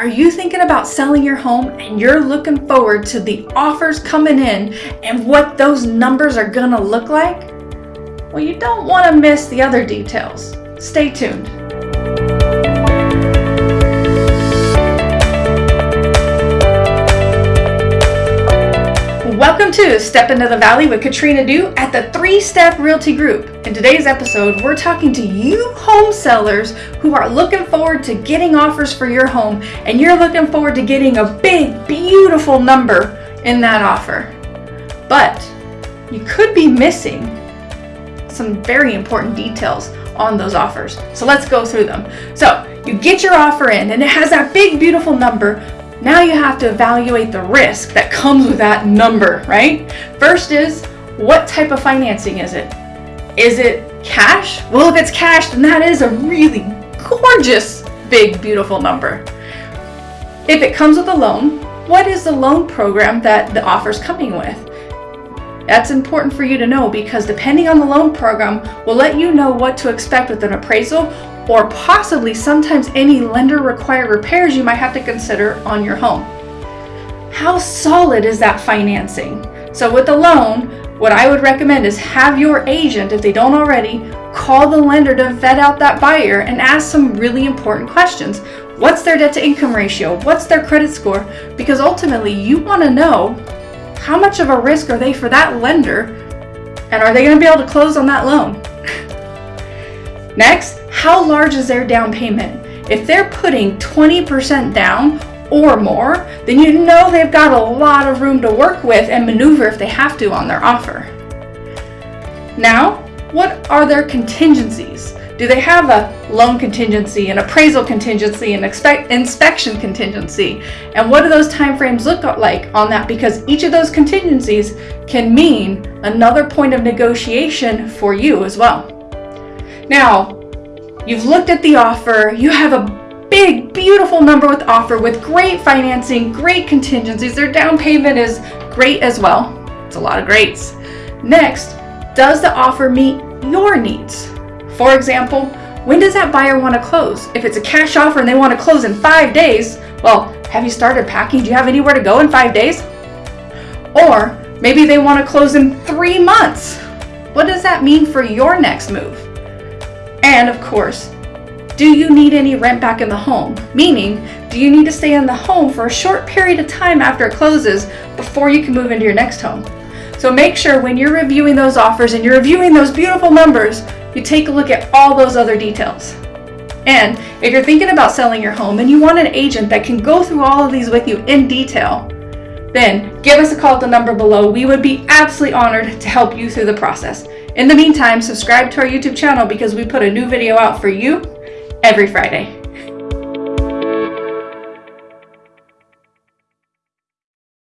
Are you thinking about selling your home and you're looking forward to the offers coming in and what those numbers are gonna look like? Well, you don't wanna miss the other details. Stay tuned. Welcome to Step Into the Valley with Katrina Dew at the Three Step Realty Group. In today's episode, we're talking to you home sellers who are looking forward to getting offers for your home and you're looking forward to getting a big, beautiful number in that offer. But you could be missing some very important details on those offers. So let's go through them. So you get your offer in and it has that big, beautiful number, now you have to evaluate the risk that comes with that number, right? First is, what type of financing is it? Is it cash? Well, if it's cash, then that is a really gorgeous, big, beautiful number. If it comes with a loan, what is the loan program that the offer is coming with? That's important for you to know because depending on the loan program will let you know what to expect with an appraisal or possibly sometimes any lender required repairs you might have to consider on your home. How solid is that financing? So with a loan, what I would recommend is have your agent, if they don't already, call the lender to vet out that buyer and ask some really important questions. What's their debt to income ratio? What's their credit score? Because ultimately you want to know how much of a risk are they for that lender and are they going to be able to close on that loan? Next, how large is their down payment? If they're putting 20% down or more, then you know they've got a lot of room to work with and maneuver if they have to on their offer. Now, what are their contingencies? Do they have a loan contingency, an appraisal contingency, an inspection contingency? And what do those timeframes look like on that? Because each of those contingencies can mean another point of negotiation for you as well. Now, You've looked at the offer, you have a big, beautiful number with offer with great financing, great contingencies. Their down payment is great as well. It's a lot of greats. Next, does the offer meet your needs? For example, when does that buyer want to close? If it's a cash offer and they want to close in five days, well, have you started packing? Do you have anywhere to go in five days? Or maybe they want to close in three months. What does that mean for your next move? And of course, do you need any rent back in the home? Meaning, do you need to stay in the home for a short period of time after it closes before you can move into your next home? So make sure when you're reviewing those offers and you're reviewing those beautiful numbers, you take a look at all those other details. And if you're thinking about selling your home and you want an agent that can go through all of these with you in detail, then give us a call at the number below. We would be absolutely honored to help you through the process. In the meantime, subscribe to our YouTube channel because we put a new video out for you every Friday.